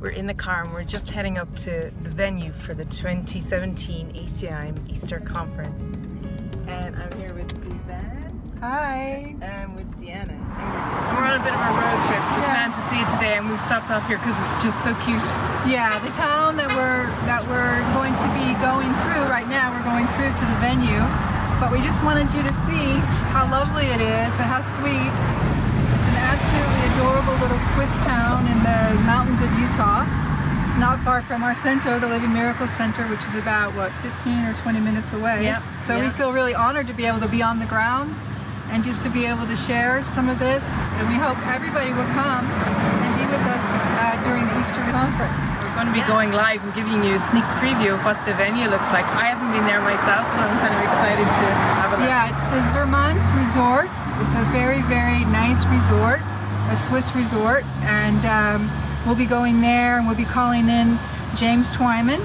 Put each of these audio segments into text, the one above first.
We're in the car and we're just heading up to the venue for the 2017 ACIM Easter Conference. And I'm here with Suzanne. Hi. And with Deanna. And we're on a bit of a road trip. We're Yeah. to see it today and we've stopped off here because it's just so cute. Yeah, the town that we're that we're going to be going through right now, we're going through to the venue. But we just wanted you to see how lovely it is and how sweet. It's an absolutely adorable little Swiss town in the mountains of Utah. Not far from our center, the Living Miracle Center, which is about what 15 or 20 minutes away. Yep, So we feel really honored to be able to be on the ground and just to be able to share some of this. And we hope everybody will come and be with us uh, during the Easter conference. We're going to be going live and giving you a sneak preview of what the venue looks like. I haven't been there myself so I'm kind of excited to have a look. Yeah, it's the Zermatt Resort. It's a very, very nice resort, a Swiss resort, and um, we'll be going there and we'll be calling in James Twyman,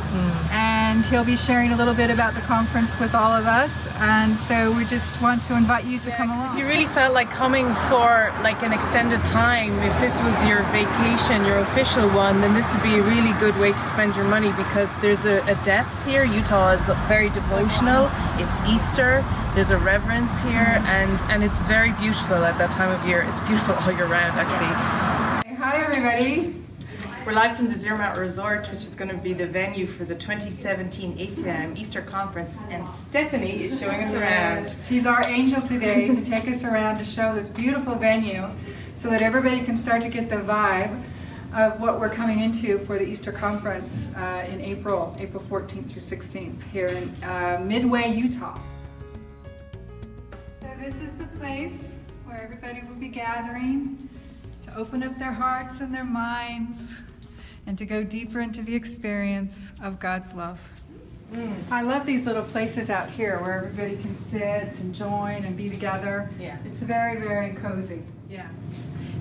and he'll be sharing a little bit about the conference with all of us. And so we just want to invite you to come If you really felt like coming for like an extended time, if this was your vacation, your official one, then this would be a really good way to spend your money because there's a, a depth here. Utah is very devotional. It's Easter. There's a reverence here, and and it's very beautiful at that time of year. It's beautiful all year round, actually. Hi, everybody. We're live from the Zermatt Resort, which is going to be the venue for the 2017 ACIM Easter Conference, and Stephanie is showing us around. She's our angel today to take us around to show this beautiful venue so that everybody can start to get the vibe of what we're coming into for the Easter conference uh, in April, April 14th through 16th here in uh, Midway, Utah. So this is the place where everybody will be gathering to open up their hearts and their minds and to go deeper into the experience of God's love. Mm. I love these little places out here where everybody can sit and join and be together. Yeah. It's very, very cozy. Yeah.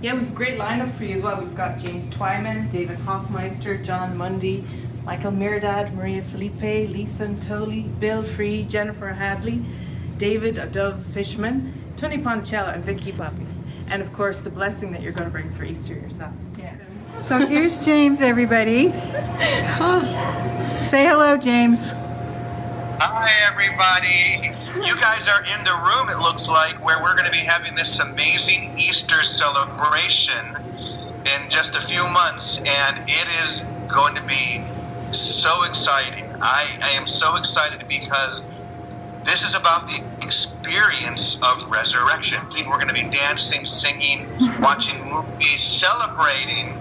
Yeah, we've a great lineup for you as well. We've got James Twyman, David Hoffmeister, John Mundy, Michael Mirdad, Maria Felipe, Lisa Natoli, Bill Free, Jennifer Hadley, David of Dove Fishman, Tony Ponticello, and Vicky Poppy. And of course, the blessing that you're going to bring for Easter yourself. Yes. So here's James, everybody. Oh, say hello, James. Hi, everybody. You guys are in the room, it looks like, where we're going to be having this amazing Easter celebration in just a few months, and it is going to be so exciting. I, I am so excited because this is about the experience of resurrection. We're going to be dancing, singing, watching movies, celebrating,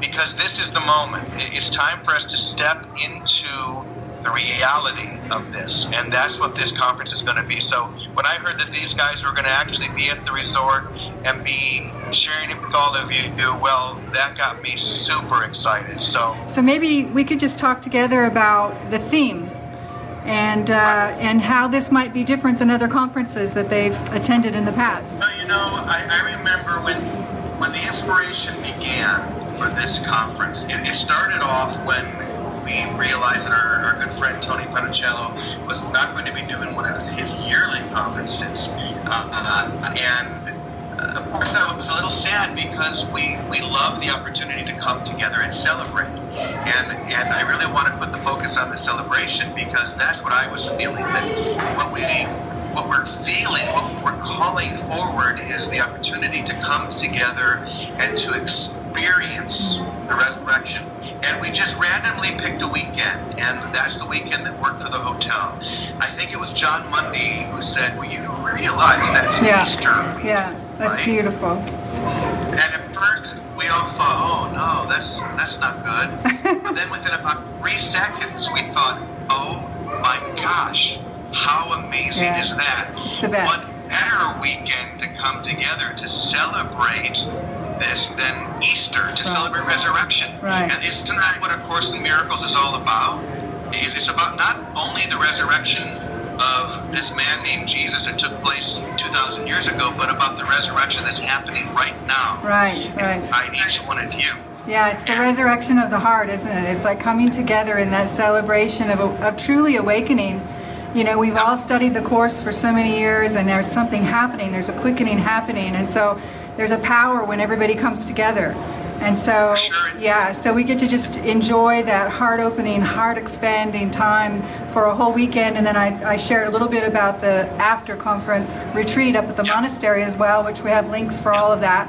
because this is the moment. It's time for us to step into the reality of this, and that's what this conference is going to be. So, when I heard that these guys were going to actually be at the resort and be sharing it with all of you, well, that got me super excited. So, So maybe we could just talk together about the theme and uh, and how this might be different than other conferences that they've attended in the past. So you know, I, I remember when when the inspiration began for this conference. It, it started off when we realized that our, our good friend Tony Ponticello was not going to be doing one of his yearly conferences, uh, and. Uh, of course, I was a little sad because we, we love the opportunity to come together and celebrate. And, and I really want to put the focus on the celebration because that's what I was feeling. That what we what we're feeling, what we're calling forward is the opportunity to come together and to experience the resurrection. And we just randomly picked a weekend, and that's the weekend that worked for the hotel. I think it was John Mundy who said, Well, you realize that's Yeah. Easter. Yeah, that's Right. beautiful. And at first, we all thought, oh no, that's that's not good. but then within about three seconds, we thought, oh my gosh, how amazing Yeah. is that? It's the best. What better weekend to come together to celebrate this than Easter, to celebrate resurrection? Right. And isn't that what A Course in Miracles is all about? It is about not only the resurrection of this man named Jesus that took place 2,000 years ago, but about the resurrection that's happening right now Right, right. inside each one of you. Yeah, it's the resurrection of the heart, isn't it? It's like coming together in that celebration of, of truly awakening. You know, we've all studied the Course for so many years, and there's something happening, there's a quickening happening, and so there's a power when everybody comes together. And so, Sure. yeah, so we get to just enjoy that heart opening, heart expanding time for a whole weekend. And then I, I shared a little bit about the after conference retreat up at the Yeah. monastery as well, which we have links for all of that.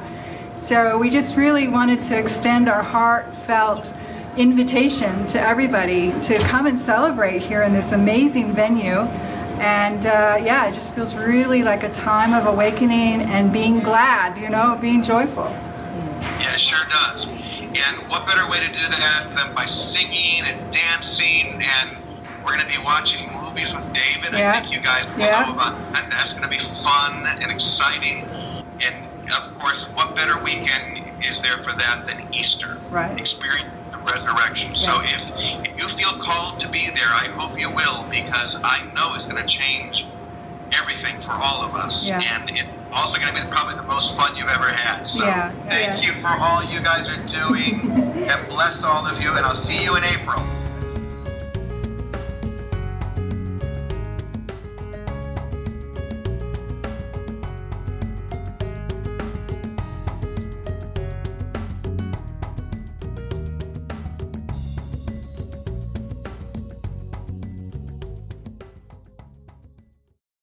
So we just really wanted to extend our heartfelt invitation to everybody to come and celebrate here in this amazing venue. And uh, yeah, it just feels really like a time of awakening and being glad, you know, being joyful. Yeah, it sure does. And what better way to do that than by singing and dancing? And we're going to be watching movies with David. Yeah. I think you guys will Yeah. know about that. That's going to be fun and exciting. And of course, what better weekend is there for that than Easter? Right. Experience the resurrection. So if, if you feel called to be there, I hope you will because I know it's going to change everything for all of us. Yeah. And it's also going to be probably the most fun you've ever had. So Yeah, thank yeah. you for all you guys are doing and bless all of you and I'll see you in April.